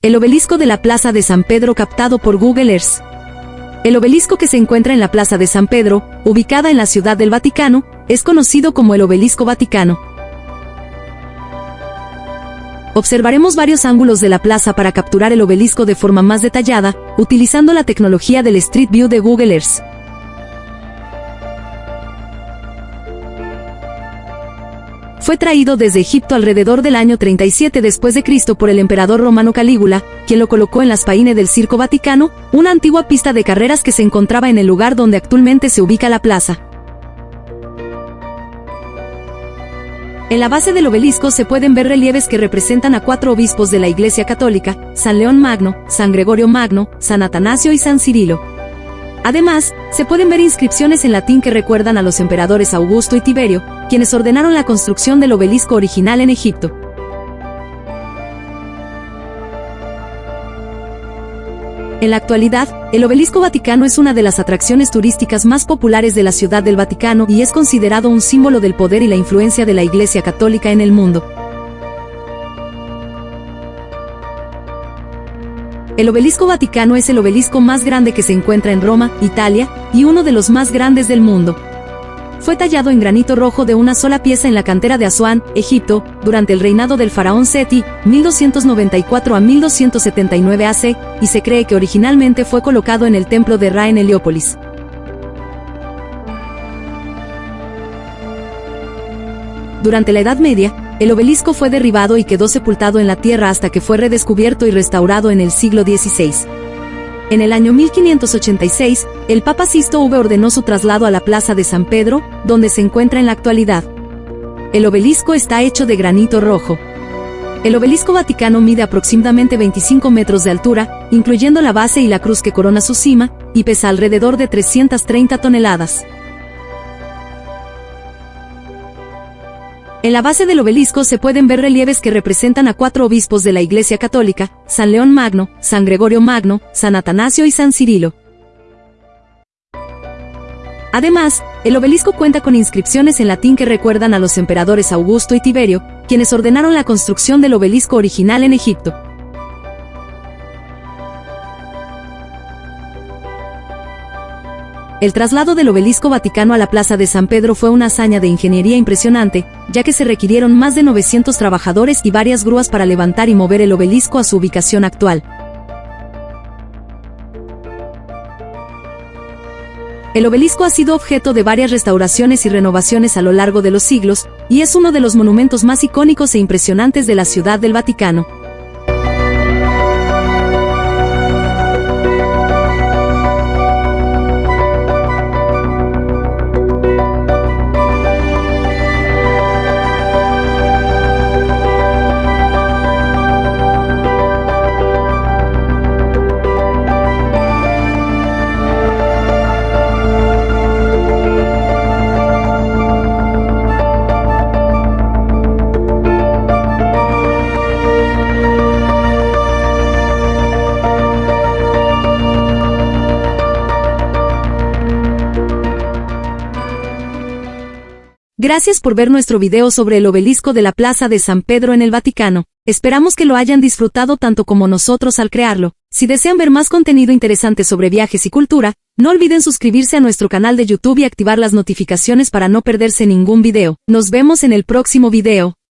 El obelisco de la Plaza de San Pedro captado por Google Earth. El obelisco que se encuentra en la Plaza de San Pedro, ubicada en la Ciudad del Vaticano, es conocido como el Obelisco Vaticano. Observaremos varios ángulos de la plaza para capturar el obelisco de forma más detallada, utilizando la tecnología del Street View de Google Earth. Fue traído desde Egipto alrededor del año 37 después de Cristo por el emperador romano Calígula, quien lo colocó en las paines del Circo Vaticano, una antigua pista de carreras que se encontraba en el lugar donde actualmente se ubica la plaza. En la base del obelisco se pueden ver relieves que representan a cuatro obispos de la Iglesia Católica, San León Magno, San Gregorio Magno, San Atanasio y San Cirilo. Además, se pueden ver inscripciones en latín que recuerdan a los emperadores Augusto y Tiberio, quienes ordenaron la construcción del obelisco original en Egipto. En la actualidad, el Obelisco Vaticano es una de las atracciones turísticas más populares de la Ciudad del Vaticano y es considerado un símbolo del poder y la influencia de la Iglesia Católica en el mundo. El Obelisco Vaticano es el obelisco más grande que se encuentra en Roma, Italia, y uno de los más grandes del mundo. Fue tallado en granito rojo de una sola pieza en la cantera de Asuán, Egipto, durante el reinado del faraón Seti, 1294 a 1279 AC, y se cree que originalmente fue colocado en el templo de Ra en Heliópolis. Durante la Edad Media, el obelisco fue derribado y quedó sepultado en la tierra hasta que fue redescubierto y restaurado en el siglo XVI. En el año 1586, el Papa Sisto V ordenó su traslado a la Plaza de San Pedro, donde se encuentra en la actualidad. El obelisco está hecho de granito rojo. El obelisco vaticano mide aproximadamente 25 metros de altura, incluyendo la base y la cruz que corona su cima, y pesa alrededor de 330 toneladas. En la base del obelisco se pueden ver relieves que representan a cuatro obispos de la Iglesia Católica, San León Magno, San Gregorio Magno, San Atanasio y San Cirilo. Además, el obelisco cuenta con inscripciones en latín que recuerdan a los emperadores Augusto y Tiberio, quienes ordenaron la construcción del obelisco original en Egipto. El traslado del obelisco vaticano a la Plaza de San Pedro fue una hazaña de ingeniería impresionante, ya que se requirieron más de 900 trabajadores y varias grúas para levantar y mover el obelisco a su ubicación actual. El obelisco ha sido objeto de varias restauraciones y renovaciones a lo largo de los siglos, y es uno de los monumentos más icónicos e impresionantes de la Ciudad del Vaticano. Gracias por ver nuestro video sobre el obelisco de la Plaza de San Pedro en el Vaticano. Esperamos que lo hayan disfrutado tanto como nosotros al crearlo. Si desean ver más contenido interesante sobre viajes y cultura, no olviden suscribirse a nuestro canal de YouTube y activar las notificaciones para no perderse ningún video. Nos vemos en el próximo video.